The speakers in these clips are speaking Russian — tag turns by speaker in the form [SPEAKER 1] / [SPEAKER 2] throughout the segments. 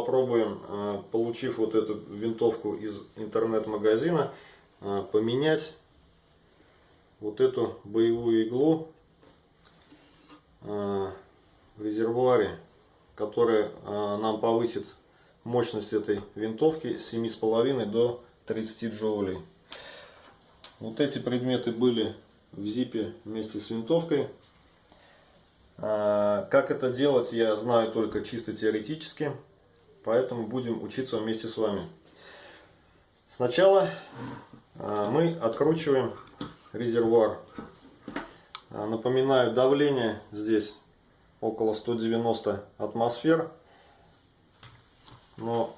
[SPEAKER 1] Э, попробуем, э, получив вот эту винтовку из интернет-магазина, э, поменять вот эту боевую иглу в резервуаре, которая нам повысит мощность этой винтовки с 7,5 до 30 джоулей. Вот эти предметы были в зипе вместе с винтовкой. Как это делать, я знаю только чисто теоретически, поэтому будем учиться вместе с вами. Сначала а, мы откручиваем резервуар. А, напоминаю, давление здесь около 190 атмосфер, но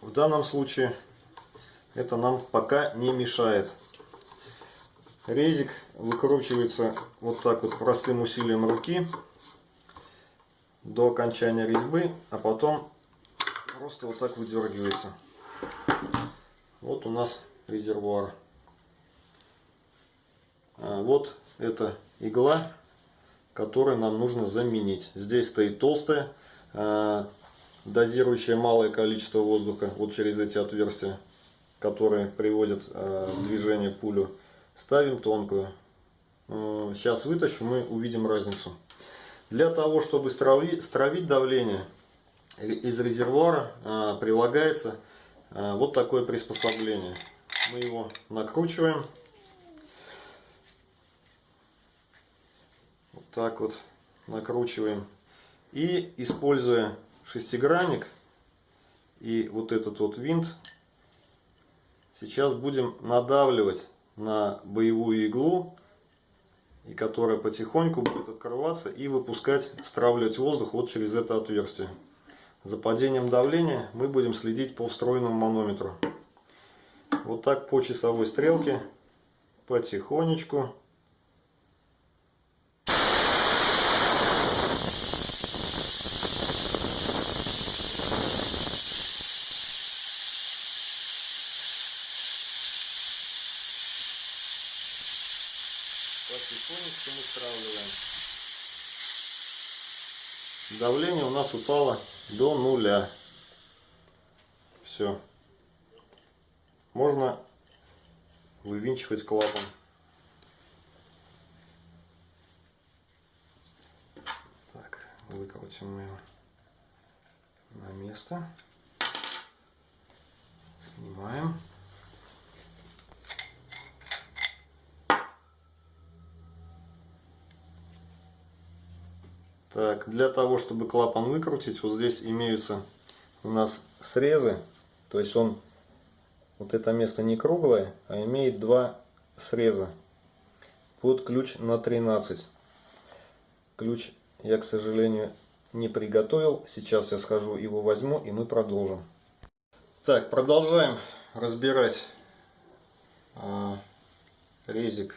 [SPEAKER 1] в данном случае это нам пока не мешает. Резик выкручивается вот так вот простым усилием руки до окончания резьбы, а потом просто вот так выдергивается. Вот у нас резервуар. А вот эта игла, которую нам нужно заменить. Здесь стоит толстая, а, дозирующая малое количество воздуха вот через эти отверстия, которые приводят а, в движение пулю. Ставим тонкую. Сейчас вытащу, мы увидим разницу. Для того, чтобы стравить, давление из резервуара, э, прилагается э, вот такое приспособление. Мы его накручиваем. Вот так вот накручиваем. И используя шестигранник и вот этот вот винт, сейчас будем надавливать на боевую иглу, и которая потихоньку будет открываться и выпускать, стравливать воздух вот через это отверстие. За падением давления мы будем следить по встроенному манометру. Вот так по часовой стрелке потихонечку мы стравливаем. Давление у нас упало до нуля. Все. Можно вывинчивать клапан. Так, выкрутим мы его на место. Снимаем. Так, для того, чтобы клапан выкрутить, вот здесь имеются у нас срезы. То есть он, вот это место не круглое, а имеет два среза под ключ на 13. Ключ я, к сожалению, не приготовил. Сейчас я схожу, его возьму и мы продолжим. Так, продолжаем разбирать а, резик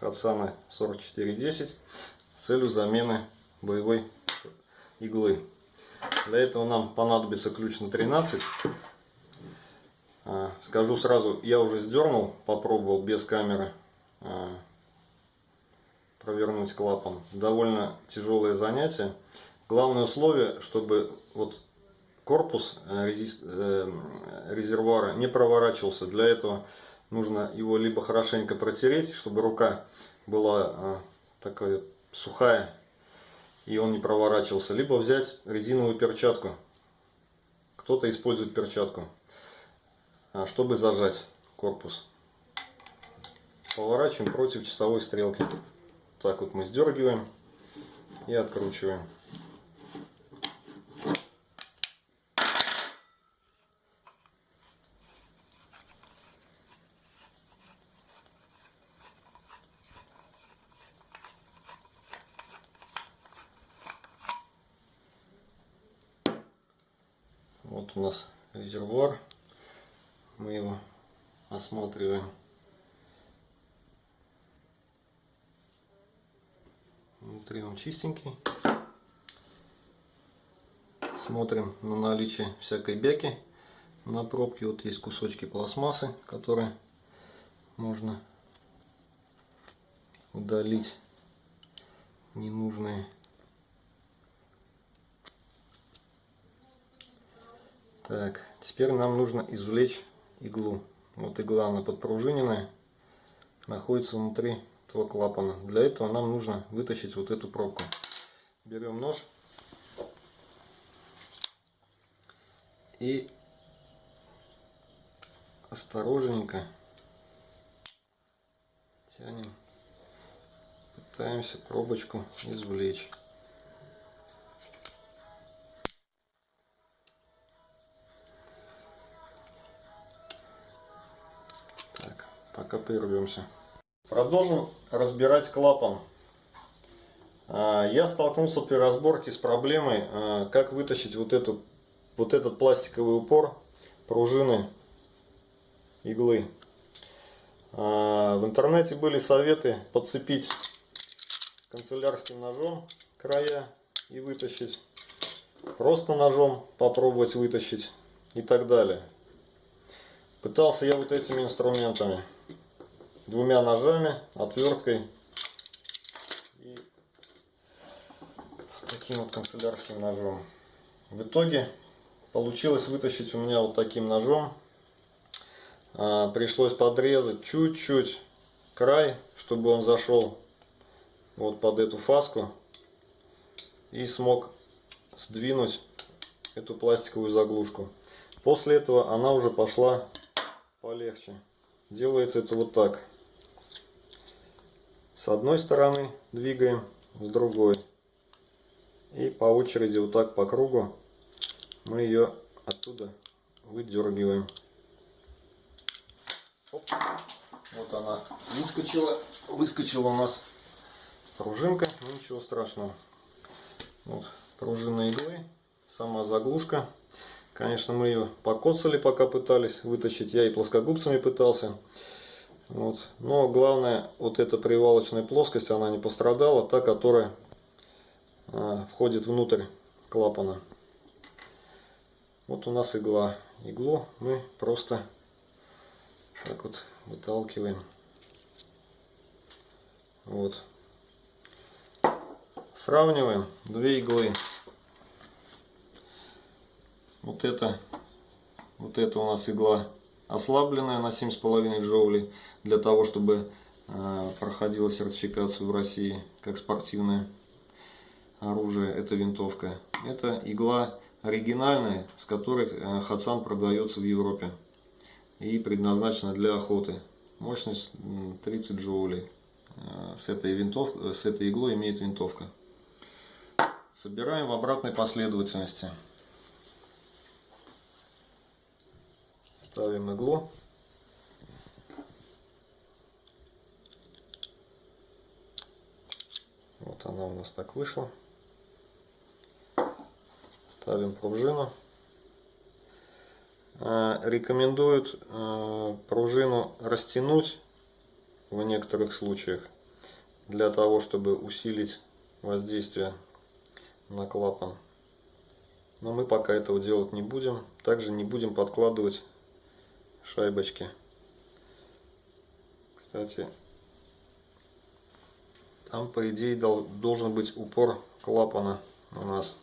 [SPEAKER 1] Хатсана 4410 с целью замены боевой иглы. Для этого нам понадобится ключ на 13. А, скажу сразу, я уже сдернул, попробовал без камеры а, провернуть клапан. Довольно тяжелое занятие. Главное условие, чтобы вот корпус э, э, резервуара не проворачивался. Для этого нужно его либо хорошенько протереть, чтобы рука была а, такая сухая, и он не проворачивался, либо взять резиновую перчатку. Кто-то использует перчатку, а, чтобы зажать корпус. Поворачиваем против часовой стрелки. Так вот мы сдергиваем и откручиваем. Вот у нас резервуар. Мы его осматриваем. Внутри он чистенький. Смотрим на наличие всякой бяки на пробке. Вот есть кусочки пластмассы, которые можно удалить ненужные. Так, теперь нам нужно извлечь иглу. Вот игла, она подпружиненная, находится внутри этого клапана. Для этого нам нужно вытащить вот эту пробку. Берем нож и осторожненько тянем, пытаемся пробочку извлечь. Пока прервемся. Продолжим разбирать клапан. А, я столкнулся при разборке с проблемой, а, как вытащить вот, эту, вот этот пластиковый упор пружины иглы. А, в интернете были советы подцепить канцелярским ножом края и вытащить. Просто ножом попробовать вытащить и так далее. Пытался я вот этими инструментами двумя ножами, отверткой и таким вот канцелярским ножом. В итоге получилось вытащить у меня вот таким ножом. А, пришлось подрезать чуть-чуть край, чтобы он зашел вот под эту фаску и смог сдвинуть эту пластиковую заглушку. После этого она уже пошла полегче. Делается это вот так. С одной стороны двигаем, с другой. И по очереди вот так по кругу мы ее оттуда выдергиваем. Оп. Вот она выскочила. Выскочила у нас пружинка. Ну, ничего страшного. Вот пружина иглы. Сама заглушка. Конечно, мы ее покоцали, пока пытались вытащить. Я и плоскогубцами пытался. Вот. Но главное, вот эта привалочная плоскость, она не пострадала, та, которая а, входит внутрь клапана. Вот у нас игла. Иглу мы просто так вот выталкиваем. Вот. Сравниваем две иглы. Вот это, вот это у нас игла ослабленная на 7,5 джоулей для того, чтобы э, проходила сертификацию в России как спортивное оружие. Это винтовка. Это игла оригинальная, с которой э, Хацан продается в Европе и предназначена для охоты. Мощность 30 джоулей. Э, с этой, винтов... с этой иглой имеет винтовка. Собираем в обратной последовательности. Ставим иглу. Вот она у нас так вышла. Ставим пружину. А, рекомендуют а, пружину растянуть в некоторых случаях для того, чтобы усилить воздействие на клапан. Но мы пока этого делать не будем. Также не будем подкладывать шайбочки. Кстати, там по идее должен быть упор клапана у нас.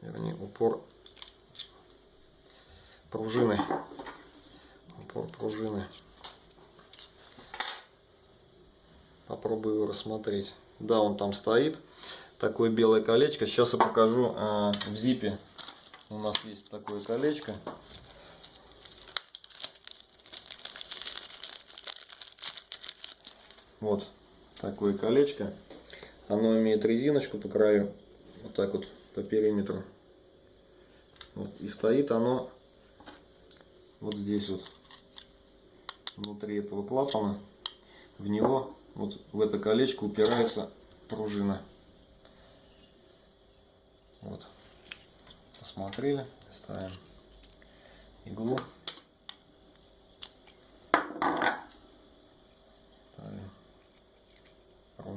[SPEAKER 1] Вернее, упор пружины. Упор пружины. Попробую его рассмотреть. Да, он там стоит. Такое белое колечко. Сейчас я покажу э, в зипе. У нас есть такое колечко. Вот такое колечко. Оно имеет резиночку по краю, вот так вот по периметру. Вот. И стоит оно вот здесь вот, внутри этого клапана. В него, вот в это колечко упирается пружина. Вот. Посмотрели, ставим иглу.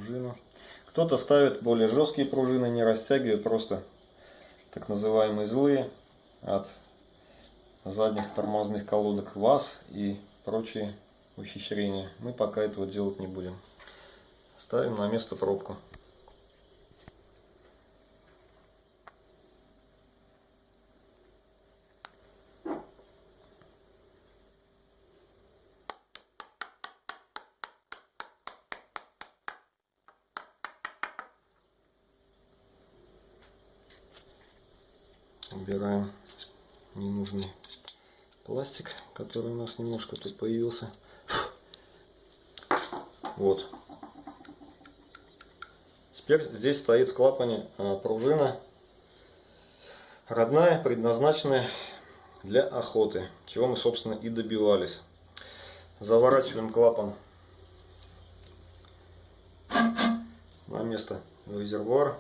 [SPEAKER 1] Пружину. Кто-то ставит более жесткие пружины, не растягивает, просто так называемые злые от задних тормозных колодок ВАЗ и прочие ухищрения. Мы пока этого делать не будем. Ставим на место пробку. Убираем ненужный пластик, который у нас немножко тут появился. Вот. Теперь здесь стоит в клапане а, пружина родная, предназначенная для охоты, чего мы, собственно, и добивались. Заворачиваем клапан на место резервуара.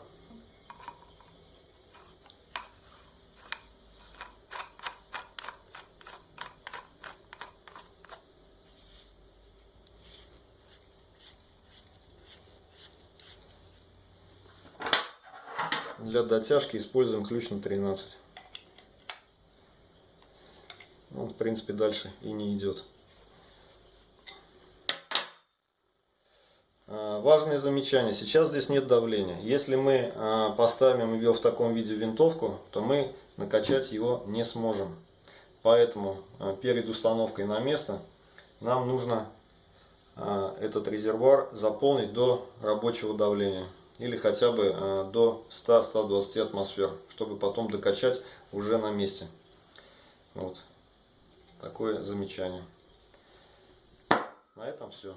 [SPEAKER 1] Для дотяжки используем ключ на 13. Он, в принципе, дальше и не идет. А, важное замечание. Сейчас здесь нет давления. Если мы а, поставим ее в таком виде винтовку, то мы накачать его не сможем. Поэтому а, перед установкой на место нам нужно этот резервуар заполнить до рабочего давления или хотя бы э, до 100-120 атмосфер, чтобы потом докачать уже на месте. Вот. Такое замечание. На этом все.